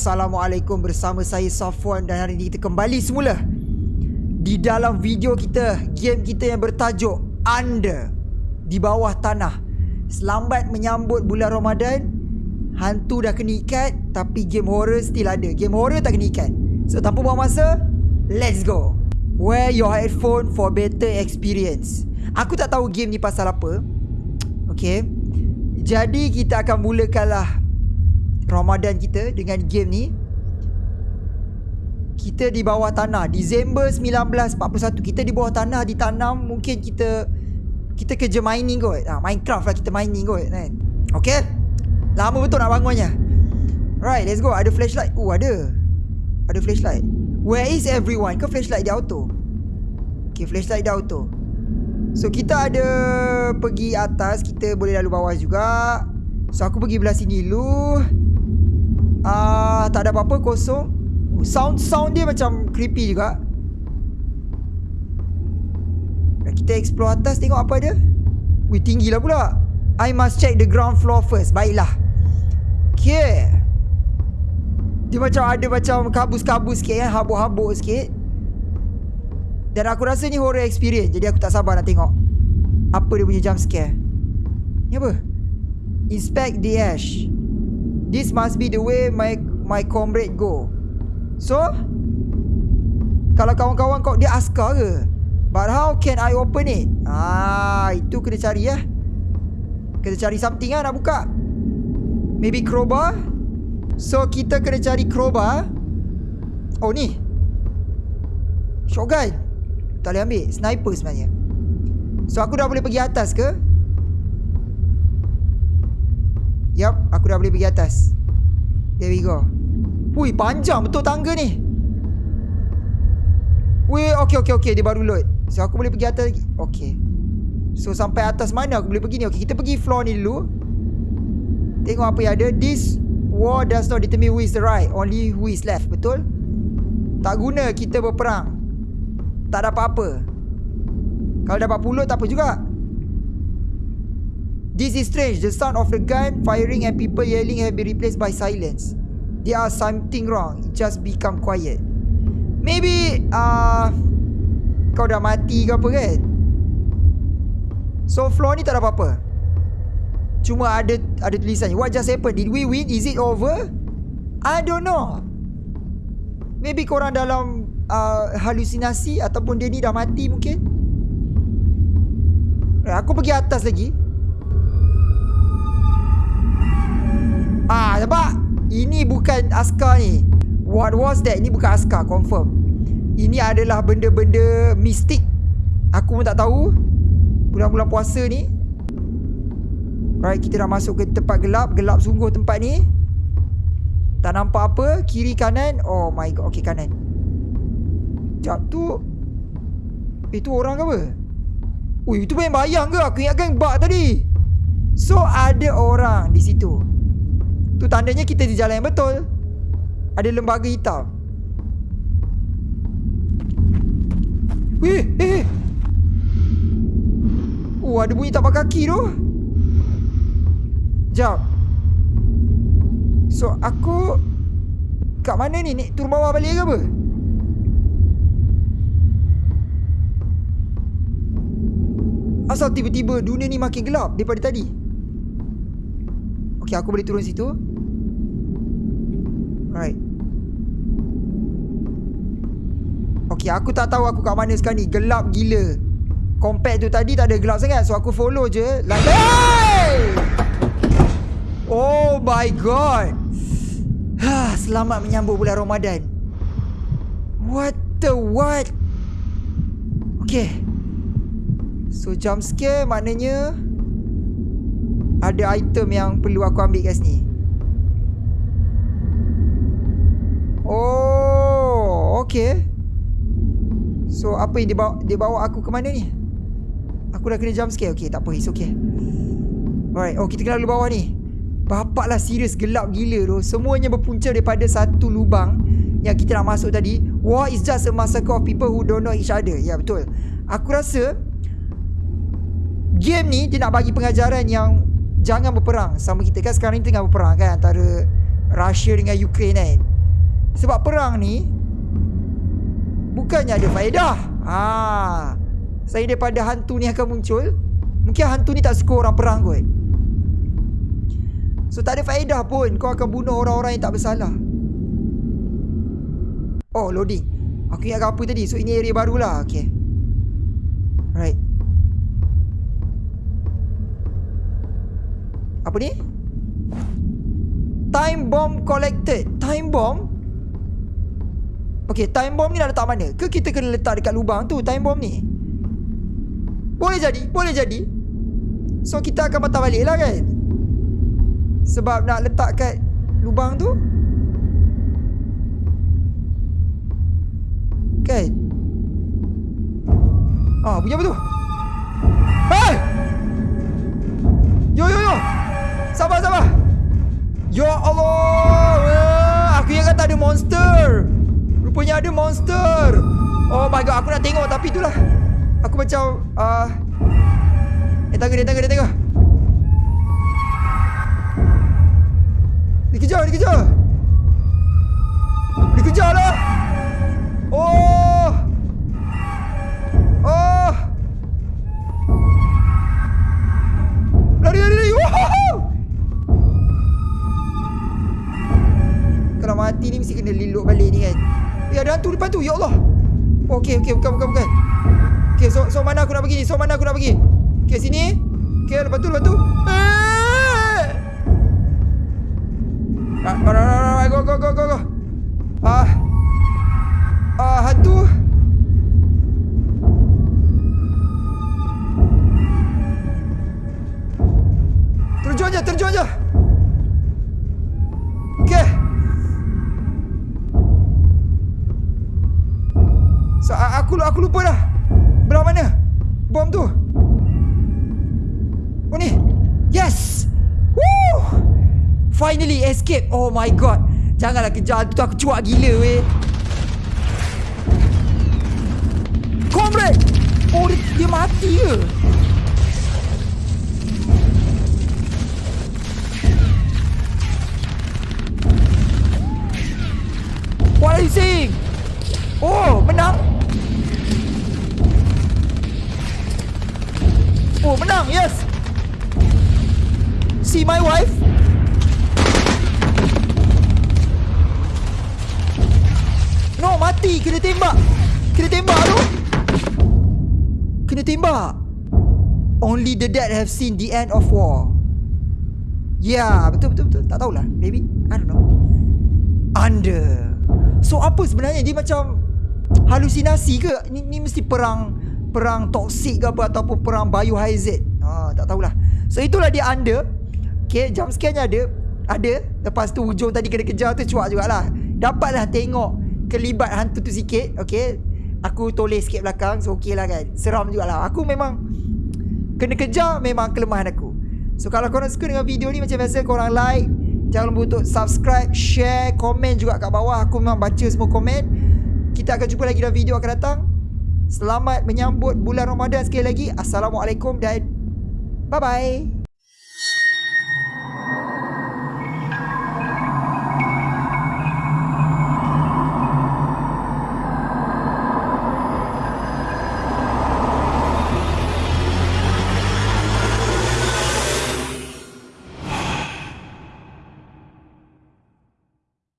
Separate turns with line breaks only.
Assalamualaikum bersama saya Safwan dan hari ini kita kembali semula di dalam video kita game kita yang bertajuk Under di bawah tanah. Selamat menyambut bulan Ramadan. Hantu dah kena ikat tapi game horror still ada. Game horror tak kena ikat. So tanpa buang masa, let's go. Wear your headphone for better experience. Aku tak tahu game ni pasal apa. Okay. Jadi kita akan mulakanlah Ramadan kita dengan game ni kita di bawah tanah. Disember 1941 kita di bawah tanah ditanam mungkin kita kita kerja mining kot. Ha, Minecraft lah kita mining kot kan? Okay? Lama betul nak bangunnya. Right let's go. Ada flashlight? Oh ada. Ada flashlight. Where is everyone? Ke flashlight dia auto? Okay flashlight dia auto. So kita ada Pergi atas. Kita boleh lalu bawah juga. So aku pergi belah sini dulu tak ada apa-apa kosong. Sound sound dia macam creepy juga. Kita explore atas tengok apa ada. Wih, tinggi lah pula. I must check the ground floor first. Baiklah. Okay. Dia macam ada macam kabus-kabus sikit kan. Habuk-habuk sikit. Dan aku rasa ni horror experience. Jadi aku tak sabar nak tengok. Apa dia punya jump scare. Ni apa? Inspect the ash. This must be the way my my comrade go. So, kalau kawan-kawan kau dia askar ke? But how can I open it? Ah, itu kena cari ya. Kena cari something lah nak buka. Maybe crowbar? So, kita kena cari crowbar. Oh, ni. Shotgun. Tak boleh ambil. Sniper sebenarnya. So, aku dah boleh pergi atas ke? Yup, aku dah boleh pergi atas. There we go. Hui, panjang betul tangga ni. Hui, okey okey okey, dia baru load. So aku boleh pergi atas lagi. Okey. So sampai atas mana aku boleh pergi ni? Okey, kita pergi floor ni dulu. Tengok apa yang ada. This war does not determine who is the right, only who is left. Betul? Tak guna kita berperang. Tak dapat apa. Kalau dapat pulut tak apa juga. This is strange. The sound of the gun firing and people yelling have been replaced by silence. There are something wrong. Just become quiet. Maybe uh, kau dah mati ke apa kan? So floor ni tak ada apa-apa. Cuma ada ada tulisan. What just happened? Did we win? Is it over? I don't know. Maybe korang dalam uh, halusinasi ataupun dia ni dah mati mungkin. Aku pergi atas lagi. Ah, nampak? Ini bukan askar ni. What was that? Ini bukan askar, confirm. Ini adalah benda-benda mistik. Aku pun tak tahu. Bulan-bulan puasa ni. Right, kita dah masuk ke tempat gelap. Gelap sungguh tempat ni. Tak nampak apa. Kiri kanan. Oh my god. Okay, kanan. Sekejap tu. Itu orang ke apa? Ui, itu bayang-bayang ke? Aku ingatkan bug tadi. So, ada orang di situ. Tu tandanya kita di jalan yang betul. Ada lembaga hitam. Weh, eh, eh. Oh, ada bunyi tapak kaki tu. Sekejap So, aku Kat mana ni? Nik turun bawah balik ke apa? Asal tiba-tiba dunia ni makin gelap daripada tadi. Okay, aku boleh turun situ Right. Okay aku tak tahu aku kat mana sekarang ni. Gelap gila. Compact tu tadi tak ada gelap sangat. So aku follow je. Like Hey! Oh my god. Ha, Selamat menyambut bulan Ramadan. What the what? Okay So jump scare maknanya Ada item yang perlu aku ambil kat sini Oh, okay. So, apa yang dia bawa, dia bawa aku ke mana ni? Aku dah kena jump scare. Okay, tak apa. It's okay. Alright. Oh, kita kena lalu bawah ni. Bapak lah serius gelap gila tu. Semuanya berpunca daripada satu lubang yang kita nak masuk tadi. War is just a massacre of people who don't know each other. Ya, betul. Aku rasa game ni dia nak bagi pengajaran yang jangan berperang sama kita kan sekarang ni tengah berperang kan antara Russia dengan Ukraine kan. Sebab perang ni Bukannya ada faedah. Ha. Saya daripada hantu ni akan muncul Mungkin hantu ni tak suka orang perang kot. So tak ada faedah pun Kau akan bunuh orang-orang yang tak bersalah. Oh loading. Aku ingat apa tadi? So ini area baru lah Okay. Right. Apa ni? Time bomb collected. Time bomb? Okay time bomb ni dah letak mana? Ke kita kena letak dekat lubang tu Time bomb ni? Boleh jadi Boleh jadi. So kita akan patah balik lah kan? Sebab nak letak kat Lubang tu. Kan? Ah bunyi apa tu? Hey! Yo yo yo! Sabar sabar! Ya Allah! Aku ingat kata ada monster Rupanya ada monster. Oh my god Aku nak tengok Tapi itulah. Aku macam uh, Eh tangga dia tangga dia tangga. Dikejar dikejar. Dikejar lah. Oh. Oh. Lari lari lari. Kalau mati ni mesti kena liluk balik ni kan Eh ada hantu depan tu Ya Allah. Okay okay bukan bukan bukan. Okay so, so mana aku nak pergi ni? So mana aku nak pergi? Okay sini. Okay lepas tu lepas tu. Eh! ah, ah, ah, Go go go go go. Ah Ah aku lupa dah. Belah mana? Bom tu. Oh ni. Yes. Woo! Finally escape. Oh my god. Janganlah kejar tu aku cuak gila weh. Comrade. Oh dia, dia mati ke? Yes. See my wife? No, mati. Kena tembak. Kena tembak tu. Kena tembak. Only the dead have seen the end of war. Yeah, betul betul betul. Tak tahulah. Maybe. I don't know. Under. So apa sebenarnya dia macam halusinasi ke? Ni, ni mesti perang perang toksik ke apa ataupun perang biohazard. Ha, tak tahulah. So itulah dia under. Okay, jam sekiannya ada. Ada. Lepas tu hujung tadi kena kejar tu cuak jugalah. Dapatlah tengok kelibat hantu tu sikit. Okay. Aku tulis sikit belakang. So okey lah kan. Seram jugalah. Aku memang kena kejar memang kelemahan aku. So kalau korang suka dengan video ni macam biasa korang like. Jangan lupa untuk subscribe, share, komen juga kat bawah. Aku memang baca semua komen. Kita akan jumpa lagi dalam video akan datang. Selamat menyambut bulan Ramadan sekali lagi. Assalamualaikum dan 拜拜。